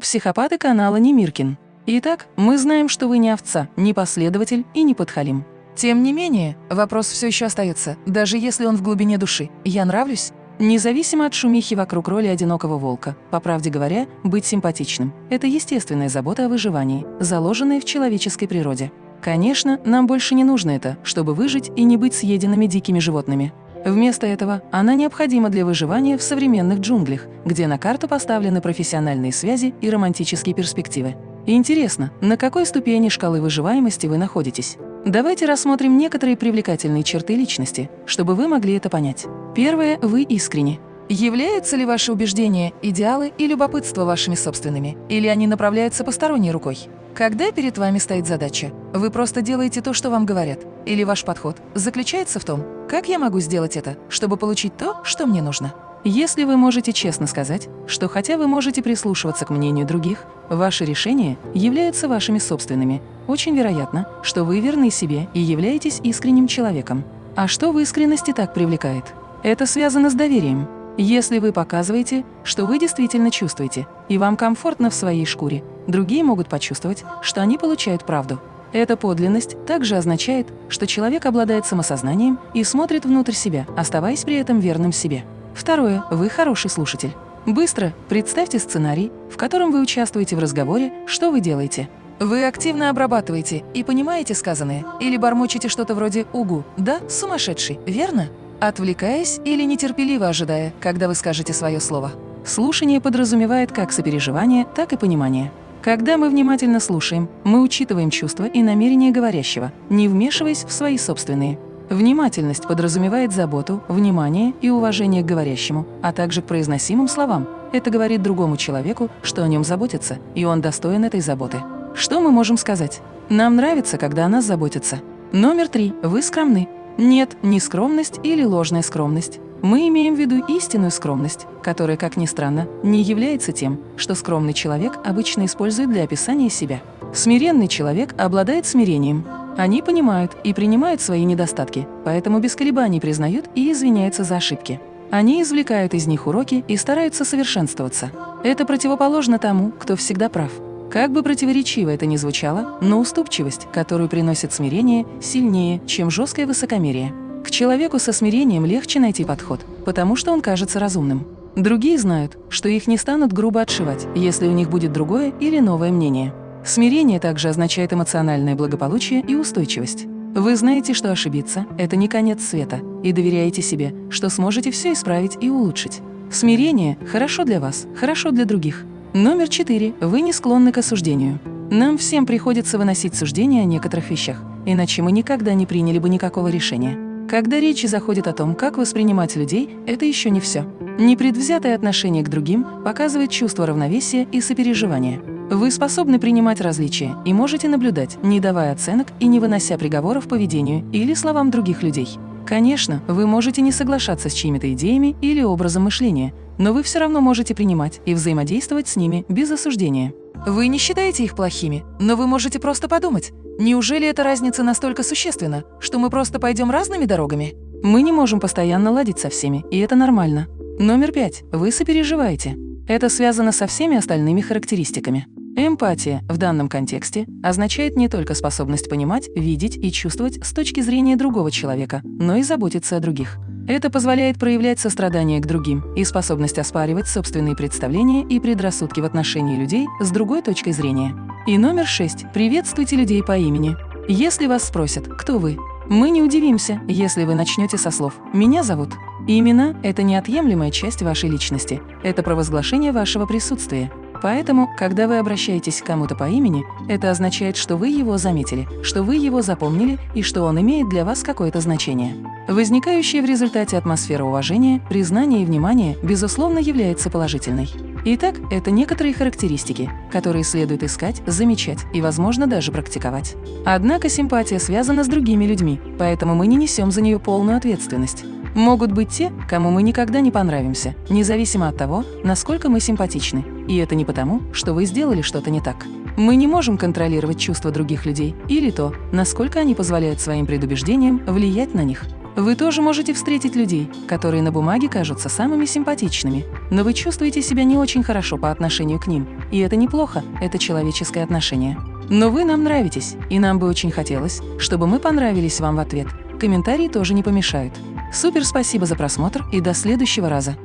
Психопаты канала Немиркин. Итак, мы знаем, что вы не овца, не последователь и не подхалим. Тем не менее, вопрос все еще остается, даже если он в глубине души. Я нравлюсь? Независимо от шумихи вокруг роли одинокого волка, по правде говоря, быть симпатичным – это естественная забота о выживании, заложенная в человеческой природе. Конечно, нам больше не нужно это, чтобы выжить и не быть съеденными дикими животными. Вместо этого она необходима для выживания в современных джунглях, где на карту поставлены профессиональные связи и романтические перспективы. Интересно, на какой ступени шкалы выживаемости вы находитесь? Давайте рассмотрим некоторые привлекательные черты личности, чтобы вы могли это понять. Первое – вы искренне. Являются ли ваши убеждения, идеалы и любопытство вашими собственными, или они направляются посторонней рукой? Когда перед вами стоит задача, вы просто делаете то, что вам говорят, или ваш подход заключается в том, как я могу сделать это, чтобы получить то, что мне нужно? Если вы можете честно сказать, что хотя вы можете прислушиваться к мнению других, ваши решения являются вашими собственными, очень вероятно, что вы верны себе и являетесь искренним человеком. А что в искренности так привлекает? Это связано с доверием. Если вы показываете, что вы действительно чувствуете, и вам комфортно в своей шкуре, другие могут почувствовать, что они получают правду. Эта подлинность также означает, что человек обладает самосознанием и смотрит внутрь себя, оставаясь при этом верным себе. Второе. Вы хороший слушатель. Быстро представьте сценарий, в котором вы участвуете в разговоре, что вы делаете. Вы активно обрабатываете и понимаете сказанное, или бормочете что-то вроде «угу», «да, сумасшедший», верно? Отвлекаясь или нетерпеливо ожидая, когда вы скажете свое слово. Слушание подразумевает как сопереживание, так и понимание. Когда мы внимательно слушаем, мы учитываем чувства и намерения говорящего, не вмешиваясь в свои собственные. Внимательность подразумевает заботу, внимание и уважение к говорящему, а также к произносимым словам. Это говорит другому человеку, что о нем заботятся, и он достоин этой заботы. Что мы можем сказать? Нам нравится, когда о нас заботятся. Номер три. Вы скромны. Нет, не скромность или ложная скромность. Мы имеем в виду истинную скромность, которая, как ни странно, не является тем, что скромный человек обычно использует для описания себя. Смиренный человек обладает смирением, они понимают и принимают свои недостатки, поэтому без колебаний признают и извиняются за ошибки. Они извлекают из них уроки и стараются совершенствоваться. Это противоположно тому, кто всегда прав. Как бы противоречиво это ни звучало, но уступчивость, которую приносит смирение, сильнее, чем жесткое высокомерие. Человеку со смирением легче найти подход, потому что он кажется разумным. Другие знают, что их не станут грубо отшивать, если у них будет другое или новое мнение. Смирение также означает эмоциональное благополучие и устойчивость. Вы знаете, что ошибиться – это не конец света, и доверяете себе, что сможете все исправить и улучшить. Смирение – хорошо для вас, хорошо для других. Номер четыре. Вы не склонны к осуждению. Нам всем приходится выносить суждения о некоторых вещах, иначе мы никогда не приняли бы никакого решения. Когда речь заходит о том, как воспринимать людей, это еще не все. Непредвзятое отношение к другим показывает чувство равновесия и сопереживания. Вы способны принимать различия и можете наблюдать, не давая оценок и не вынося приговоров поведению или словам других людей. Конечно, вы можете не соглашаться с чьими-то идеями или образом мышления, но вы все равно можете принимать и взаимодействовать с ними без осуждения. Вы не считаете их плохими, но вы можете просто подумать, неужели эта разница настолько существенна, что мы просто пойдем разными дорогами? Мы не можем постоянно ладить со всеми, и это нормально. Номер пять. Вы сопереживаете. Это связано со всеми остальными характеристиками. Эмпатия в данном контексте означает не только способность понимать, видеть и чувствовать с точки зрения другого человека, но и заботиться о других. Это позволяет проявлять сострадание к другим и способность оспаривать собственные представления и предрассудки в отношении людей с другой точкой зрения. И номер шесть. Приветствуйте людей по имени. Если вас спросят, кто вы, мы не удивимся, если вы начнете со слов «меня зовут». И имена – это неотъемлемая часть вашей личности, это провозглашение вашего присутствия. Поэтому, когда вы обращаетесь к кому-то по имени, это означает, что вы его заметили, что вы его запомнили и что он имеет для вас какое-то значение. Возникающая в результате атмосфера уважения, признания и внимания, безусловно, является положительной. Итак, это некоторые характеристики, которые следует искать, замечать и, возможно, даже практиковать. Однако симпатия связана с другими людьми, поэтому мы не несем за нее полную ответственность. Могут быть те, кому мы никогда не понравимся, независимо от того, насколько мы симпатичны. И это не потому, что вы сделали что-то не так. Мы не можем контролировать чувства других людей или то, насколько они позволяют своим предубеждениям влиять на них. Вы тоже можете встретить людей, которые на бумаге кажутся самыми симпатичными, но вы чувствуете себя не очень хорошо по отношению к ним. И это неплохо, это человеческое отношение. Но вы нам нравитесь, и нам бы очень хотелось, чтобы мы понравились вам в ответ. Комментарии тоже не помешают. Супер спасибо за просмотр и до следующего раза.